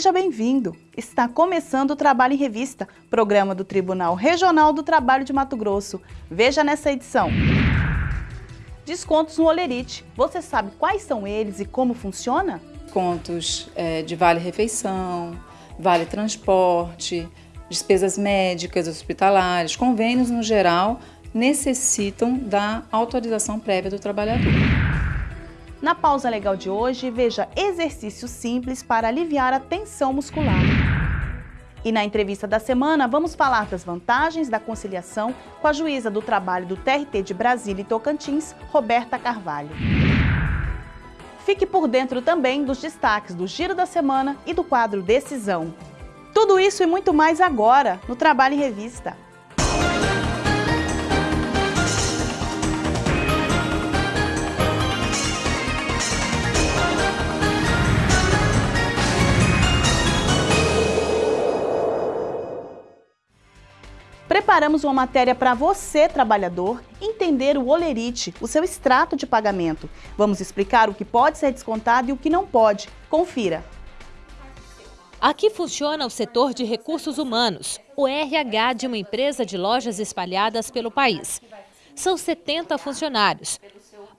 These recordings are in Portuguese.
Seja bem-vindo! Está começando o Trabalho em Revista, programa do Tribunal Regional do Trabalho de Mato Grosso. Veja nessa edição. Descontos no Olerite. Você sabe quais são eles e como funciona? Descontos é, de vale-refeição, vale-transporte, despesas médicas, hospitalares, convênios no geral, necessitam da autorização prévia do trabalhador. Na pausa legal de hoje, veja exercícios simples para aliviar a tensão muscular. E na entrevista da semana, vamos falar das vantagens da conciliação com a juíza do trabalho do TRT de Brasília e Tocantins, Roberta Carvalho. Fique por dentro também dos destaques do Giro da Semana e do quadro Decisão. Tudo isso e muito mais agora, no Trabalho em Revista. Preparamos uma matéria para você, trabalhador, entender o olerite, o seu extrato de pagamento. Vamos explicar o que pode ser descontado e o que não pode. Confira. Aqui funciona o setor de recursos humanos, o RH de uma empresa de lojas espalhadas pelo país. São 70 funcionários.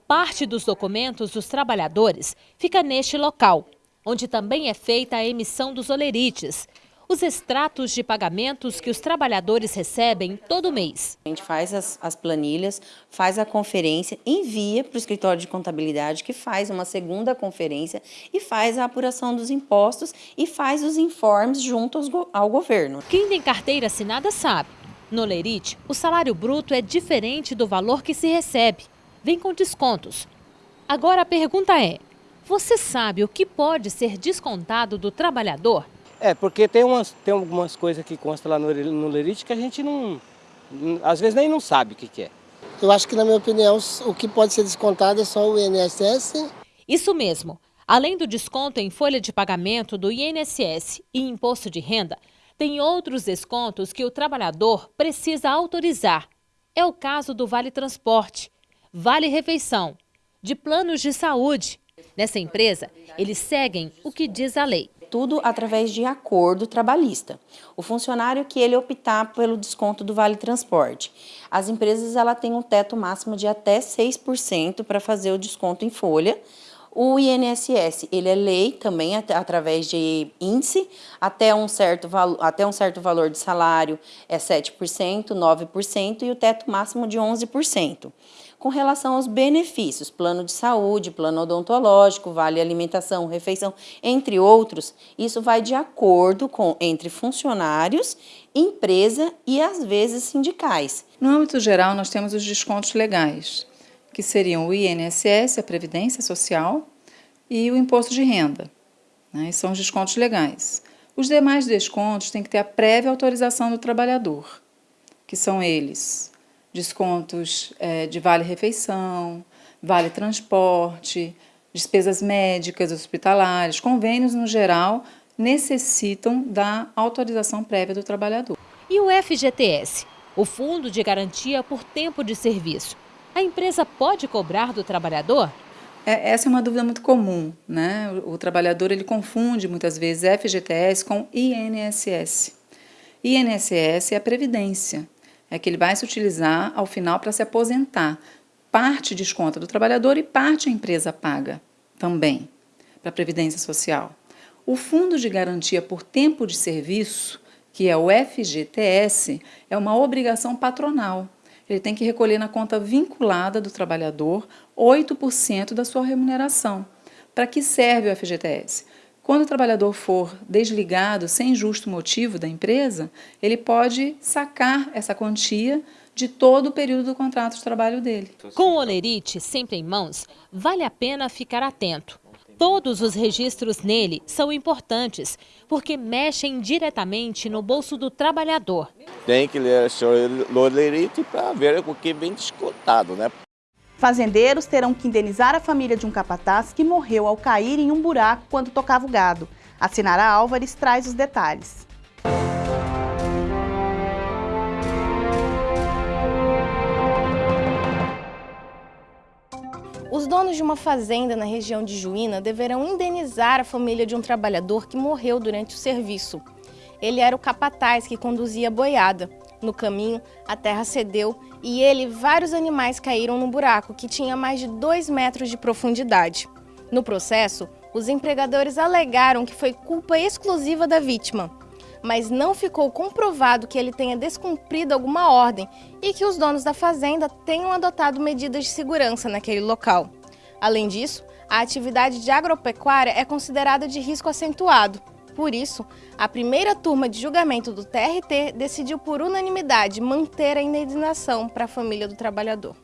Parte dos documentos dos trabalhadores fica neste local, onde também é feita a emissão dos olerites, os extratos de pagamentos que os trabalhadores recebem todo mês. A gente faz as, as planilhas, faz a conferência, envia para o escritório de contabilidade, que faz uma segunda conferência e faz a apuração dos impostos e faz os informes junto aos, ao governo. Quem tem carteira assinada sabe. No Lerite, o salário bruto é diferente do valor que se recebe. Vem com descontos. Agora a pergunta é, você sabe o que pode ser descontado do trabalhador? É, porque tem, umas, tem algumas coisas que constam lá no, no Lerite que a gente não, às vezes nem não sabe o que, que é. Eu acho que, na minha opinião, o que pode ser descontado é só o INSS. Isso mesmo. Além do desconto em folha de pagamento do INSS e imposto de renda, tem outros descontos que o trabalhador precisa autorizar. É o caso do Vale Transporte, Vale Refeição, de planos de saúde. Nessa empresa, eles seguem o que diz a lei tudo através de acordo trabalhista. O funcionário que ele optar pelo desconto do Vale Transporte. As empresas ela têm um teto máximo de até 6% para fazer o desconto em folha. O INSS, ele é lei também através de índice, até um certo, até um certo valor de salário é 7%, 9% e o teto máximo de 11% com relação aos benefícios, plano de saúde, plano odontológico, vale alimentação, refeição, entre outros, isso vai de acordo com entre funcionários, empresa e às vezes sindicais. No âmbito geral, nós temos os descontos legais, que seriam o INSS, a Previdência Social e o Imposto de Renda. Né? São os descontos legais. Os demais descontos têm que ter a prévia autorização do trabalhador, que são eles descontos é, de vale-refeição, vale-transporte, despesas médicas, hospitalares, convênios no geral, necessitam da autorização prévia do trabalhador. E o FGTS, o Fundo de Garantia por Tempo de Serviço, a empresa pode cobrar do trabalhador? É, essa é uma dúvida muito comum, né? O, o trabalhador ele confunde muitas vezes FGTS com INSS. INSS é a previdência é que ele vai se utilizar ao final para se aposentar. Parte desconta do trabalhador e parte a empresa paga também para a Previdência Social. O Fundo de Garantia por Tempo de Serviço, que é o FGTS, é uma obrigação patronal. Ele tem que recolher na conta vinculada do trabalhador 8% da sua remuneração. Para que serve o FGTS? Quando o trabalhador for desligado sem justo motivo da empresa, ele pode sacar essa quantia de todo o período do contrato de trabalho dele. Com o Olerite sempre em mãos, vale a pena ficar atento. Todos os registros nele são importantes, porque mexem diretamente no bolso do trabalhador. Tem que ler o Olerite para ver o que vem descontado, né? Fazendeiros terão que indenizar a família de um capataz que morreu ao cair em um buraco quando tocava o gado. A Sinara Álvares traz os detalhes. Os donos de uma fazenda na região de Juína deverão indenizar a família de um trabalhador que morreu durante o serviço. Ele era o capataz que conduzia a boiada. No caminho, a terra cedeu e ele e vários animais caíram no buraco, que tinha mais de 2 metros de profundidade. No processo, os empregadores alegaram que foi culpa exclusiva da vítima, mas não ficou comprovado que ele tenha descumprido alguma ordem e que os donos da fazenda tenham adotado medidas de segurança naquele local. Além disso, a atividade de agropecuária é considerada de risco acentuado. Por isso, a primeira turma de julgamento do TRT decidiu por unanimidade manter a indenização para a família do trabalhador.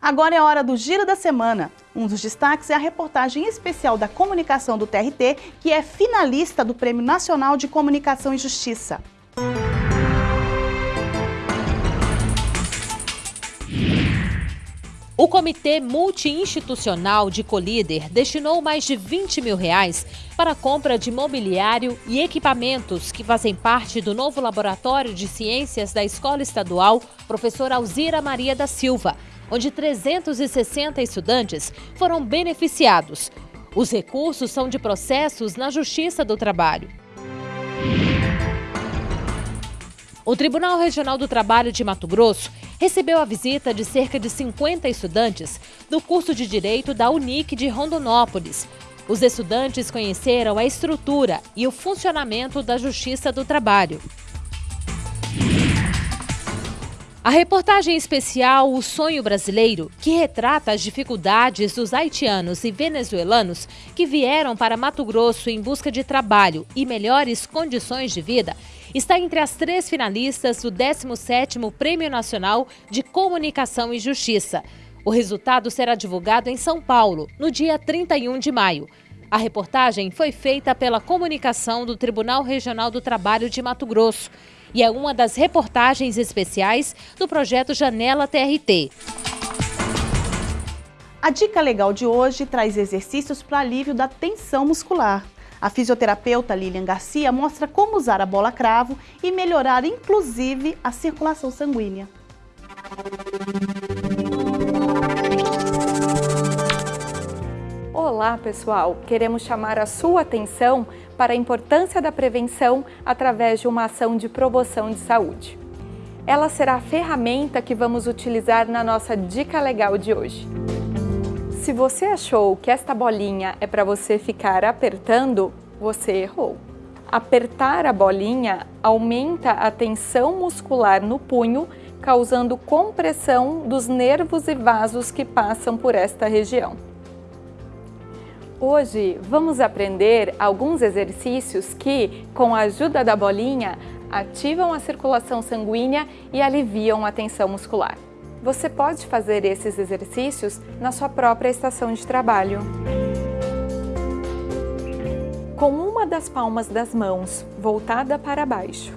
Agora é hora do Giro da Semana. Um dos destaques é a reportagem especial da comunicação do TRT, que é finalista do Prêmio Nacional de Comunicação e Justiça. O Comitê Multi-Institucional de Colíder destinou mais de 20 mil reais para a compra de mobiliário e equipamentos que fazem parte do novo Laboratório de Ciências da Escola Estadual Professora Alzira Maria da Silva, onde 360 estudantes foram beneficiados. Os recursos são de processos na Justiça do Trabalho. O Tribunal Regional do Trabalho de Mato Grosso recebeu a visita de cerca de 50 estudantes do curso de Direito da Unic de Rondonópolis. Os estudantes conheceram a estrutura e o funcionamento da Justiça do Trabalho. A reportagem especial O Sonho Brasileiro, que retrata as dificuldades dos haitianos e venezuelanos que vieram para Mato Grosso em busca de trabalho e melhores condições de vida, está entre as três finalistas do 17º Prêmio Nacional de Comunicação e Justiça. O resultado será divulgado em São Paulo, no dia 31 de maio. A reportagem foi feita pela comunicação do Tribunal Regional do Trabalho de Mato Grosso e é uma das reportagens especiais do projeto Janela TRT. A dica legal de hoje traz exercícios para alívio da tensão muscular. A fisioterapeuta Lilian Garcia mostra como usar a bola cravo e melhorar inclusive a circulação sanguínea. Olá, pessoal! Queremos chamar a sua atenção para a importância da prevenção através de uma ação de promoção de saúde. Ela será a ferramenta que vamos utilizar na nossa dica legal de hoje. Se você achou que esta bolinha é para você ficar apertando, você errou. Apertar a bolinha aumenta a tensão muscular no punho, causando compressão dos nervos e vasos que passam por esta região. Hoje vamos aprender alguns exercícios que, com a ajuda da bolinha, ativam a circulação sanguínea e aliviam a tensão muscular. Você pode fazer esses exercícios na sua própria estação de trabalho. Com uma das palmas das mãos voltada para baixo,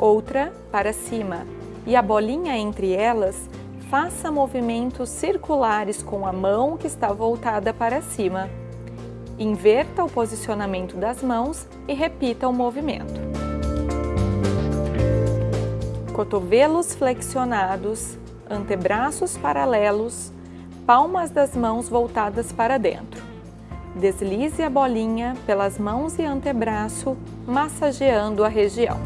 outra para cima e a bolinha entre elas, faça movimentos circulares com a mão que está voltada para cima Inverta o posicionamento das mãos e repita o movimento. Cotovelos flexionados, antebraços paralelos, palmas das mãos voltadas para dentro. Deslize a bolinha pelas mãos e antebraço, massageando a região.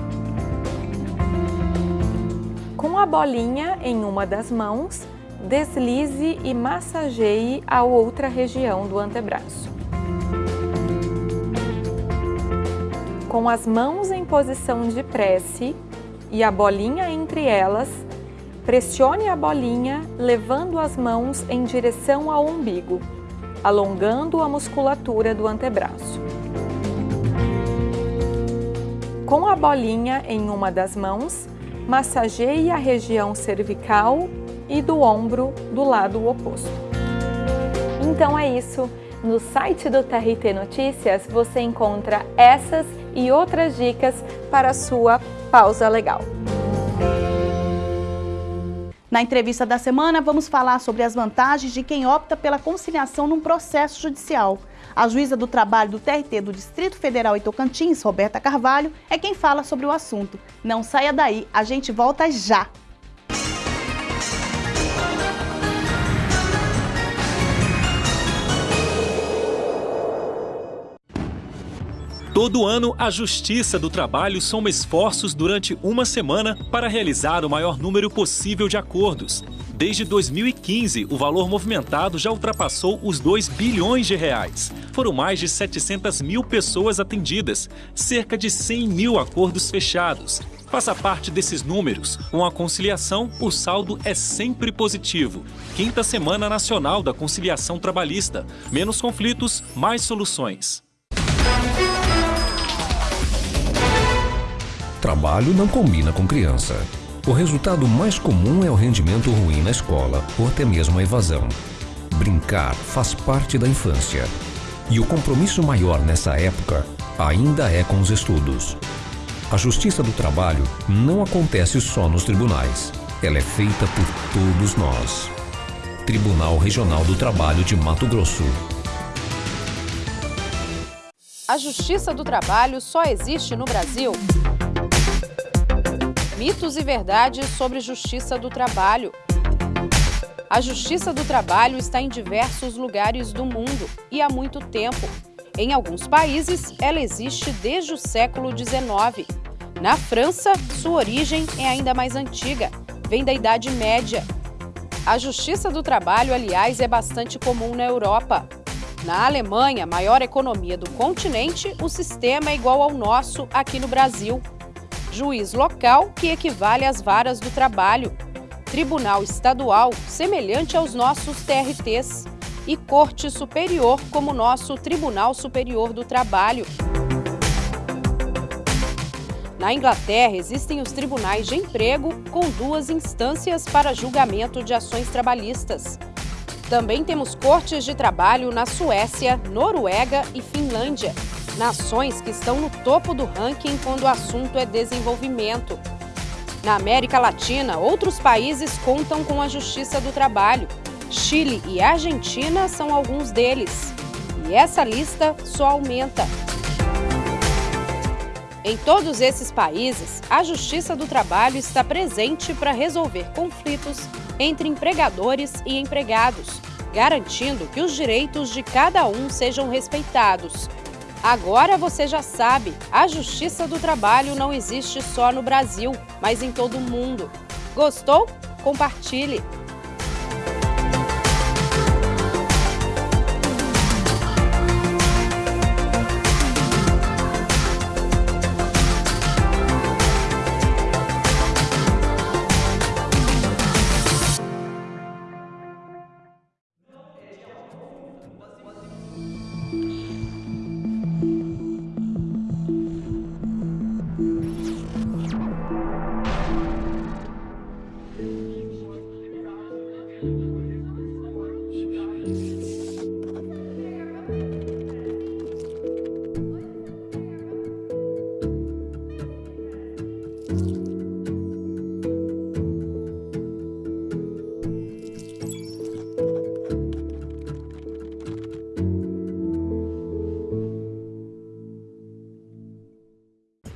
Com a bolinha em uma das mãos, deslize e massageie a outra região do antebraço. Com as mãos em posição de prece e a bolinha entre elas, pressione a bolinha levando as mãos em direção ao umbigo, alongando a musculatura do antebraço. Com a bolinha em uma das mãos, massageie a região cervical e do ombro do lado oposto. Então é isso. No site do TRT Notícias você encontra essas e outras dicas para a sua pausa legal. Na entrevista da semana, vamos falar sobre as vantagens de quem opta pela conciliação num processo judicial. A juíza do trabalho do TRT do Distrito Federal e Tocantins, Roberta Carvalho, é quem fala sobre o assunto. Não saia daí, a gente volta já! Todo ano, a Justiça do Trabalho soma esforços durante uma semana para realizar o maior número possível de acordos. Desde 2015, o valor movimentado já ultrapassou os 2 bilhões de reais. Foram mais de 700 mil pessoas atendidas, cerca de 100 mil acordos fechados. Faça parte desses números. Com a conciliação, o saldo é sempre positivo. Quinta Semana Nacional da Conciliação Trabalhista. Menos conflitos, mais soluções. Trabalho não combina com criança. O resultado mais comum é o rendimento ruim na escola ou até mesmo a evasão. Brincar faz parte da infância. E o compromisso maior nessa época ainda é com os estudos. A justiça do trabalho não acontece só nos tribunais. Ela é feita por todos nós. Tribunal Regional do Trabalho de Mato Grosso. A justiça do trabalho só existe no Brasil? Mitos e verdades sobre justiça do trabalho. A justiça do trabalho está em diversos lugares do mundo e há muito tempo. Em alguns países, ela existe desde o século XIX. Na França, sua origem é ainda mais antiga, vem da Idade Média. A justiça do trabalho, aliás, é bastante comum na Europa. Na Alemanha, maior economia do continente, o sistema é igual ao nosso aqui no Brasil juiz local, que equivale às varas do trabalho, tribunal estadual, semelhante aos nossos TRTs, e corte superior, como nosso Tribunal Superior do Trabalho. Na Inglaterra, existem os tribunais de emprego com duas instâncias para julgamento de ações trabalhistas. Também temos cortes de trabalho na Suécia, Noruega e Finlândia nações que estão no topo do ranking quando o assunto é desenvolvimento. Na América Latina, outros países contam com a Justiça do Trabalho. Chile e Argentina são alguns deles. E essa lista só aumenta. Em todos esses países, a Justiça do Trabalho está presente para resolver conflitos entre empregadores e empregados, garantindo que os direitos de cada um sejam respeitados. Agora você já sabe, a Justiça do Trabalho não existe só no Brasil, mas em todo o mundo. Gostou? Compartilhe!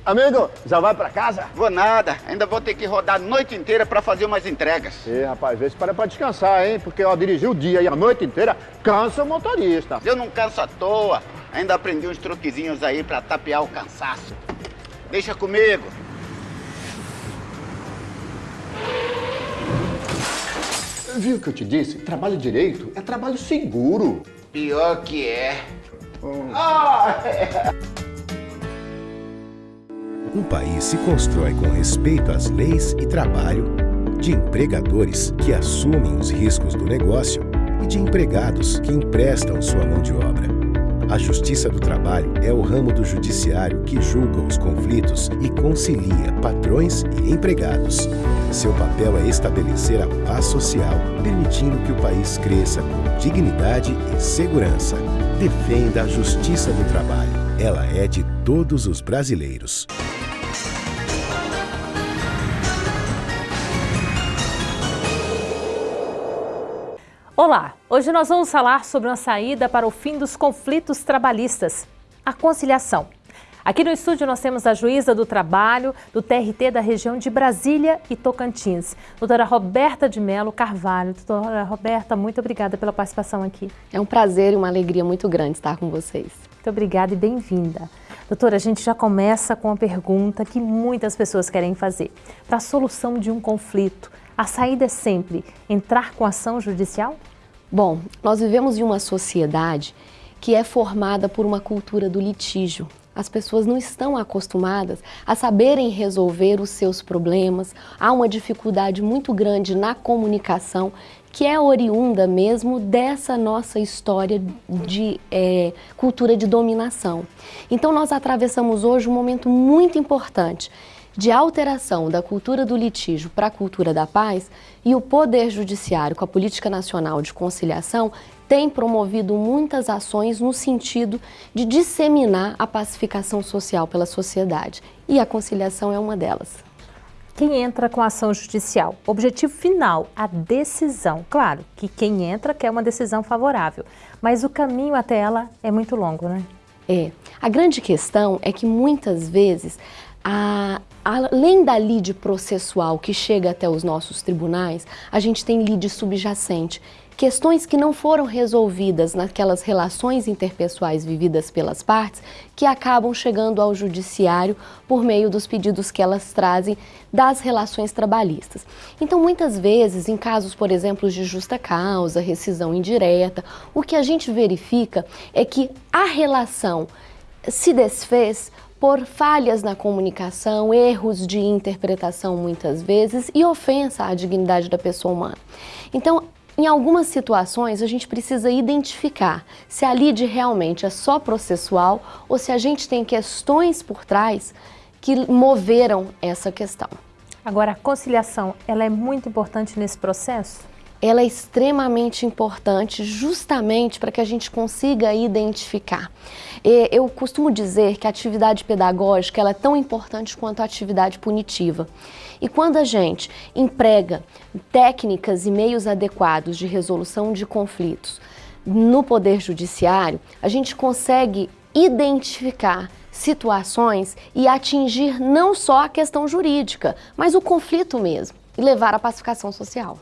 Amigo, já vai pra casa? Vou nada, ainda vou ter que rodar a noite inteira pra fazer umas entregas. Ih, rapaz, vê se para pra descansar, hein? Porque, ó, dirigir o dia e a noite inteira cansa o motorista. Eu não canso à toa, ainda aprendi uns truquezinhos aí pra tapear o cansaço. Deixa comigo. Viu o que eu te disse? Trabalho direito é trabalho seguro. Pior que é. Hum. Ah, é. Um país se constrói com respeito às leis e trabalho, de empregadores que assumem os riscos do negócio e de empregados que emprestam sua mão de obra. A Justiça do Trabalho é o ramo do judiciário que julga os conflitos e concilia patrões e empregados. Seu papel é estabelecer a paz social, permitindo que o país cresça com dignidade e segurança. Defenda a Justiça do Trabalho. Ela é de todos os brasileiros. Olá, hoje nós vamos falar sobre uma saída para o fim dos conflitos trabalhistas, a conciliação. Aqui no estúdio nós temos a juíza do trabalho do TRT da região de Brasília e Tocantins, doutora Roberta de Melo Carvalho. Doutora Roberta, muito obrigada pela participação aqui. É um prazer e uma alegria muito grande estar com vocês. Muito obrigada e bem-vinda. Doutora, a gente já começa com a pergunta que muitas pessoas querem fazer. Para a solução de um conflito, a saída é sempre entrar com ação judicial? Bom, nós vivemos em uma sociedade que é formada por uma cultura do litígio. As pessoas não estão acostumadas a saberem resolver os seus problemas. Há uma dificuldade muito grande na comunicação que é oriunda mesmo dessa nossa história de é, cultura de dominação. Então nós atravessamos hoje um momento muito importante de alteração da cultura do litígio para a cultura da paz e o Poder Judiciário, com a Política Nacional de Conciliação, tem promovido muitas ações no sentido de disseminar a pacificação social pela sociedade. E a conciliação é uma delas quem entra com a ação judicial. Objetivo final, a decisão. Claro que quem entra quer uma decisão favorável, mas o caminho até ela é muito longo, né? É. A grande questão é que muitas vezes, a, além da lide processual que chega até os nossos tribunais, a gente tem lide subjacente, questões que não foram resolvidas naquelas relações interpessoais vividas pelas partes que acabam chegando ao judiciário por meio dos pedidos que elas trazem das relações trabalhistas. Então, muitas vezes, em casos, por exemplo, de justa causa, rescisão indireta, o que a gente verifica é que a relação se desfez por falhas na comunicação, erros de interpretação muitas vezes e ofensa à dignidade da pessoa humana. Então, em algumas situações, a gente precisa identificar se a lide realmente é só processual ou se a gente tem questões por trás que moveram essa questão. Agora, a conciliação, ela é muito importante nesse processo? Ela é extremamente importante justamente para que a gente consiga identificar. Eu costumo dizer que a atividade pedagógica ela é tão importante quanto a atividade punitiva. E quando a gente emprega técnicas e meios adequados de resolução de conflitos no Poder Judiciário, a gente consegue identificar situações e atingir não só a questão jurídica, mas o conflito mesmo e levar à pacificação social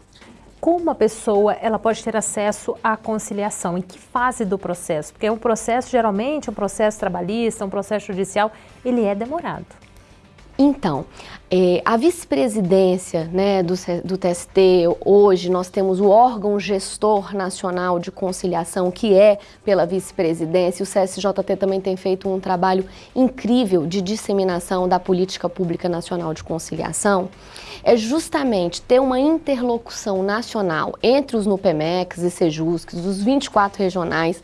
como a pessoa ela pode ter acesso à conciliação? Em que fase do processo? Porque o processo, geralmente, um processo trabalhista, um processo judicial, ele é demorado. Então, é, a vice-presidência né, do, do, TST, hoje nós temos o órgão gestor nacional de conciliação, que é pela vice-presidência. O CSJT também tem feito um trabalho incrível de disseminação da política pública nacional de conciliação. É justamente ter uma interlocução nacional entre os NUPEMEX e SEJUSCs, os 24 regionais,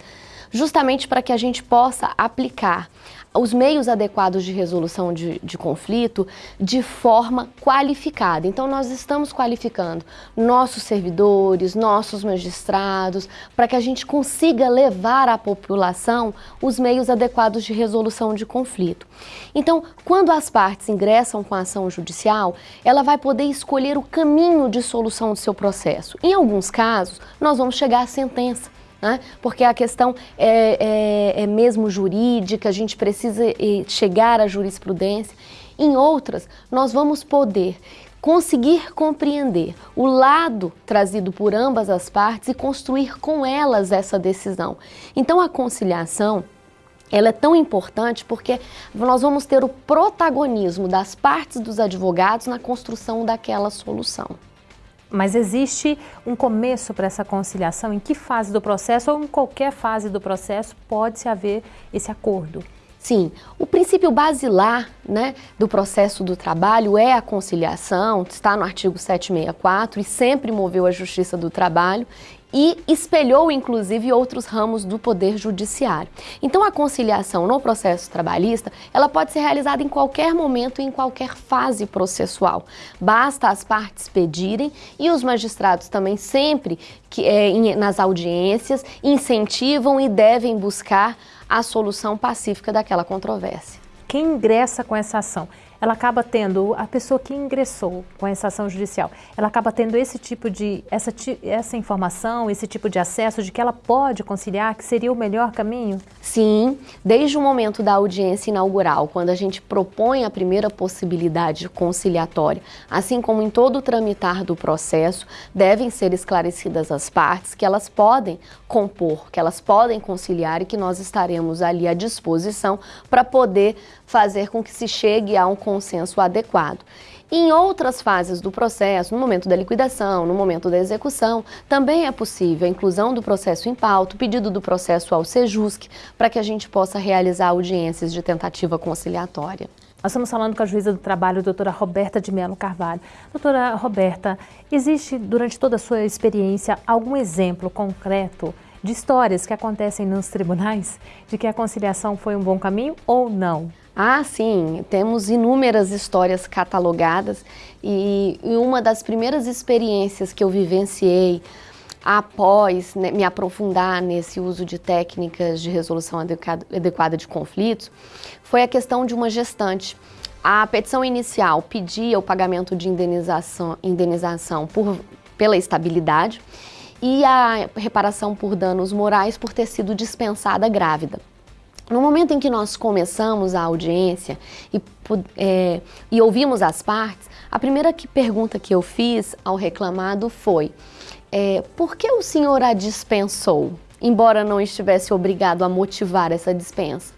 justamente para que a gente possa aplicar os meios adequados de resolução de, de, conflito de forma qualificada. Então, nós estamos qualificando nossos servidores, nossos magistrados, para que a gente consiga levar à população os meios adequados de resolução de conflito. Então, quando as partes ingressam com a ação judicial, ela vai poder escolher o caminho de solução do seu processo. Em alguns casos, nós vamos chegar à sentença né? porque a questão é, é, é mesmo jurídica, a gente precisa chegar à jurisprudência. Em outras, nós vamos poder conseguir compreender o lado trazido por ambas as partes e construir com elas essa decisão. Então a conciliação ela é tão importante porque nós vamos ter o protagonismo das partes dos advogados na construção daquela solução. Mas existe um começo para essa conciliação? Em que fase do processo ou em qualquer fase do processo pode-se haver esse acordo? Sim, o princípio basilar né, do processo do trabalho é a conciliação, está no artigo 764 e sempre moveu a Justiça do Trabalho e espelhou inclusive outros ramos do poder judiciário. Então a conciliação no processo trabalhista, ela pode ser realizada em qualquer momento em qualquer fase processual. Basta as partes pedirem e os magistrados também sempre que é, em, nas audiências incentivam e devem buscar a solução pacífica daquela controvérsia. Quem ingressa com essa ação? Ela acaba tendo, a pessoa que ingressou com essa ação judicial, ela acaba tendo esse tipo de, essa, essa informação, esse tipo de acesso de que ela pode conciliar, que seria o melhor caminho? Sim, desde o momento da audiência inaugural, quando a gente propõe a primeira possibilidade conciliatória, assim como em todo o tramitar do processo, devem ser esclarecidas as partes que elas podem compor, que elas podem conciliar e que nós estaremos ali à disposição para poder fazer com que se chegue a um consenso adequado. Em outras fases do processo, no momento da liquidação, no momento da execução, também é possível a inclusão do processo em pauta, o pedido do processo ao SEJUSC, para que a gente possa realizar audiências de tentativa conciliatória. Nós estamos falando com a juíza do trabalho, doutora Roberta de Mello Carvalho. Doutora Roberta, existe durante toda a sua experiência algum exemplo concreto de histórias que acontecem nos tribunais de que a conciliação foi um bom caminho ou não? Ah, sim, temos inúmeras histórias catalogadas e, uma das primeiras experiências que eu vivenciei após né, me aprofundar nesse uso de técnicas de resolução adequada de conflitos foi a questão de uma gestante. A petição inicial pedia o pagamento de indenização, indenização por, pela estabilidade e a reparação por danos morais por ter sido dispensada grávida. No momento em que nós começamos a audiência e, é, e ouvimos as partes, a primeira que, pergunta que eu fiz ao reclamado foi é, por que o senhor a dispensou, embora não estivesse obrigado a motivar essa dispensa?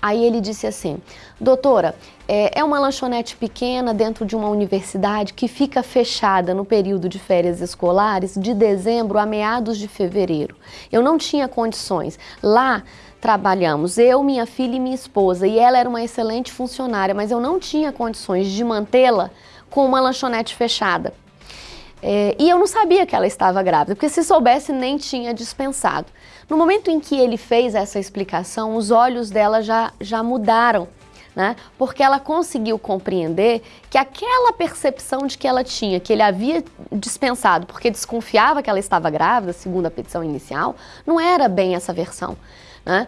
Aí ele disse assim, doutora, é, é uma lanchonete pequena dentro de uma universidade que fica fechada no período de férias escolares de dezembro a meados de fevereiro. Eu não tinha condições. Lá trabalhamos, eu, minha filha e minha esposa, e ela era uma excelente funcionária, mas eu não tinha condições de mantê-la com uma lanchonete fechada. É, e eu não sabia que ela estava grávida, porque se soubesse nem tinha dispensado. No momento em que ele fez essa explicação, os olhos dela já, já mudaram, né? porque ela conseguiu compreender que aquela percepção de que ela tinha, que ele havia dispensado porque desconfiava que ela estava grávida, segundo a petição inicial, não era bem essa versão. Né?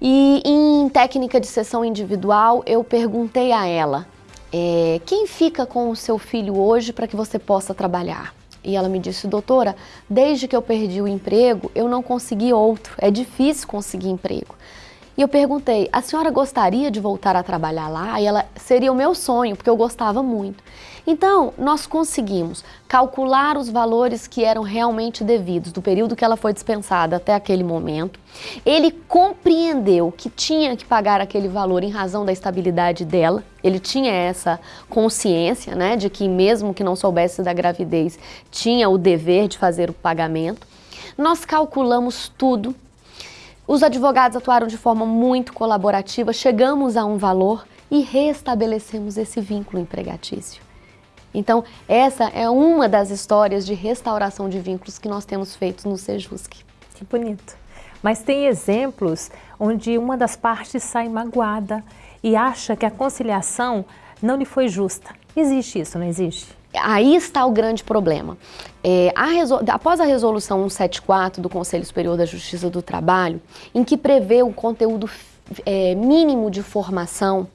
E em técnica de sessão individual, eu perguntei a ela, é, quem fica com o seu filho hoje para que você possa trabalhar? E ela me disse, doutora, desde que eu perdi o emprego, eu não consegui outro, é difícil conseguir emprego. E eu perguntei, a senhora gostaria de voltar a trabalhar lá? E ela, seria o meu sonho, porque eu gostava muito. Então, nós conseguimos calcular os valores que eram realmente devidos do período que ela foi dispensada até aquele momento. Ele compreendeu que tinha que pagar aquele valor em razão da estabilidade dela. Ele tinha essa consciência, né, de que mesmo que não soubesse da gravidez, tinha o dever de fazer o pagamento. Nós calculamos tudo os advogados atuaram de forma muito colaborativa, chegamos a um valor e restabelecemos esse vínculo empregatício. Então, essa é uma das histórias de restauração de vínculos que nós temos feito no Sejusc. Que bonito. Mas tem exemplos onde uma das partes sai magoada e acha que a conciliação não lhe foi justa. Existe isso, não existe? Aí está o grande problema. É, a após a resolução 174 do Conselho Superior da Justiça do Trabalho, em que prevê o conteúdo é, mínimo de formação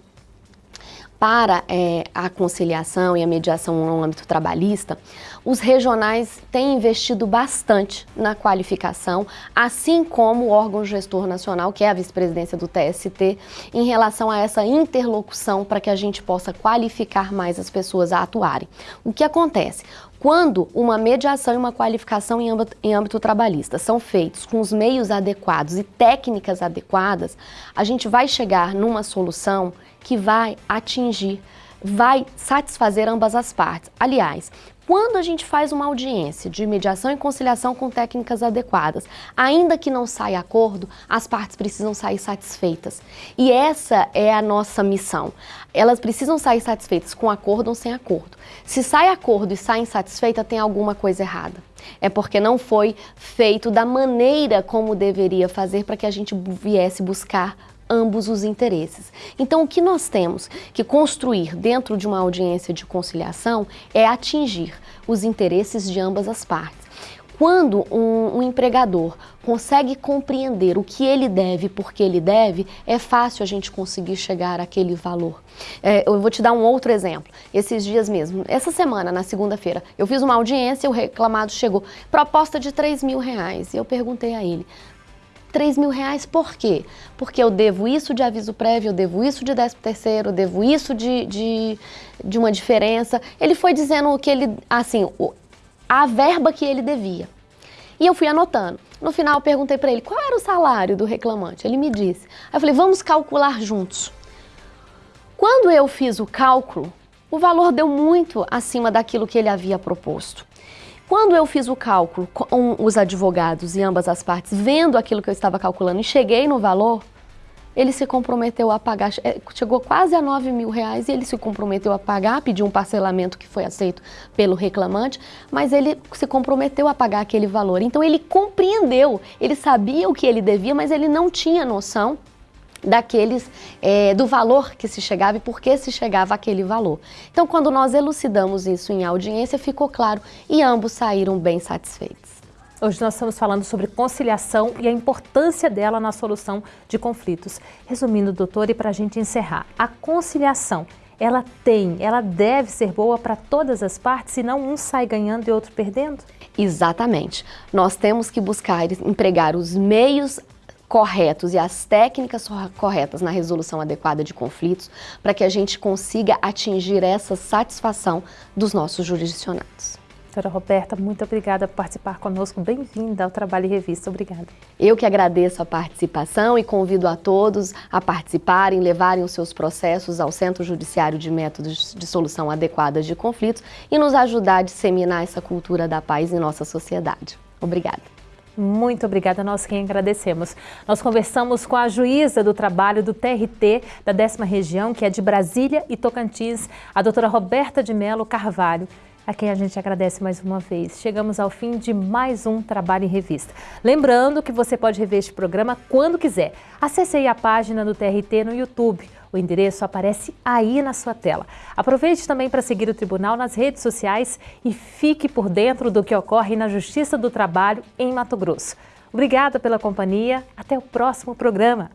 para é, a conciliação e a mediação no âmbito trabalhista, os regionais têm investido bastante na qualificação, assim como o órgão gestor nacional, que é a vice-presidência do TST, em relação a essa interlocução para que a gente possa qualificar mais as pessoas a atuarem. O que acontece? Quando uma mediação e uma qualificação em âmbito, em âmbito, trabalhista são feitos com os meios adequados e técnicas adequadas, a gente vai chegar numa solução que vai atingir, vai satisfazer ambas as partes. Aliás, quando a gente faz uma audiência de mediação e conciliação com técnicas adequadas, ainda que não saia acordo, as partes precisam sair satisfeitas. E essa é a nossa missão. Elas precisam sair satisfeitas com acordo ou sem acordo. Se sai acordo e sai insatisfeita, tem alguma coisa errada. É porque não foi feito da maneira como deveria fazer para que a gente viesse buscar ambos os interesses. Então, o que nós temos que construir dentro de uma audiência de conciliação é atingir os interesses de ambas as partes. Quando um, um, empregador consegue compreender o que ele deve, porque ele deve, é fácil a gente conseguir chegar àquele valor. É, eu vou te dar um outro exemplo. Esses dias mesmo, essa semana, na segunda-feira, eu fiz uma audiência, o reclamado chegou, proposta de 3 mil reais. E eu perguntei a ele, 3 mil reais por quê? Porque eu devo isso de aviso prévio, eu devo isso de 13 terceiro, eu devo isso de, de, de uma diferença. Ele foi dizendo que ele, assim, a verba que ele devia. E eu fui anotando. No final eu perguntei para ele qual era o salário do reclamante. Ele me disse. Aí eu falei, vamos calcular juntos. Quando eu fiz o cálculo, o valor deu muito acima daquilo que ele havia proposto. Quando eu fiz o cálculo com os advogados e ambas as partes, vendo aquilo que eu estava calculando e cheguei no valor, ele se comprometeu a pagar, é, chegou quase a 9 mil reais e ele se comprometeu a pagar, pediu um parcelamento que foi aceito pelo reclamante, mas ele se comprometeu a pagar aquele valor. Então ele compreendeu, ele sabia o que ele devia, mas ele não tinha noção daqueles é, do valor que se chegava e por que se chegava aquele valor. Então, quando nós elucidamos isso em audiência, ficou claro e ambos saíram bem satisfeitos. Hoje nós estamos falando sobre conciliação e a importância dela na solução de conflitos. Resumindo, doutor, e para a gente encerrar, a conciliação, ela tem, ela deve ser boa para todas as partes, senão um sai ganhando e outro perdendo? Exatamente. Nós temos que buscar empregar os meios corretos e as técnicas corretas na resolução adequada de conflitos para que a gente consiga atingir essa satisfação dos nossos jurisdicionados. Doutora Roberta, muito obrigada por participar conosco. Bem-vinda ao Trabalho e Revista. Obrigada. Eu que agradeço a participação e convido a todos a participarem, levarem os seus processos ao Centro Judiciário de Métodos de Solução Adequada de Conflitos e nos ajudar a disseminar essa cultura da paz em nossa sociedade. Obrigada. Muito obrigada, nós quem agradecemos. Nós conversamos com a juíza do trabalho do TRT da décima região, que é de Brasília e Tocantins, a doutora Roberta de Melo Carvalho a quem a gente agradece mais uma vez. Chegamos ao fim de mais um Trabalho em Revista. Lembrando que você pode rever este programa quando quiser. Acesse aí a página do TRT no YouTube. O endereço aparece aí na sua tela. Aproveite também para seguir o Tribunal nas redes sociais e fique por dentro do que ocorre na Justiça do Trabalho em Mato Grosso. Obrigada pela companhia. Até o próximo programa.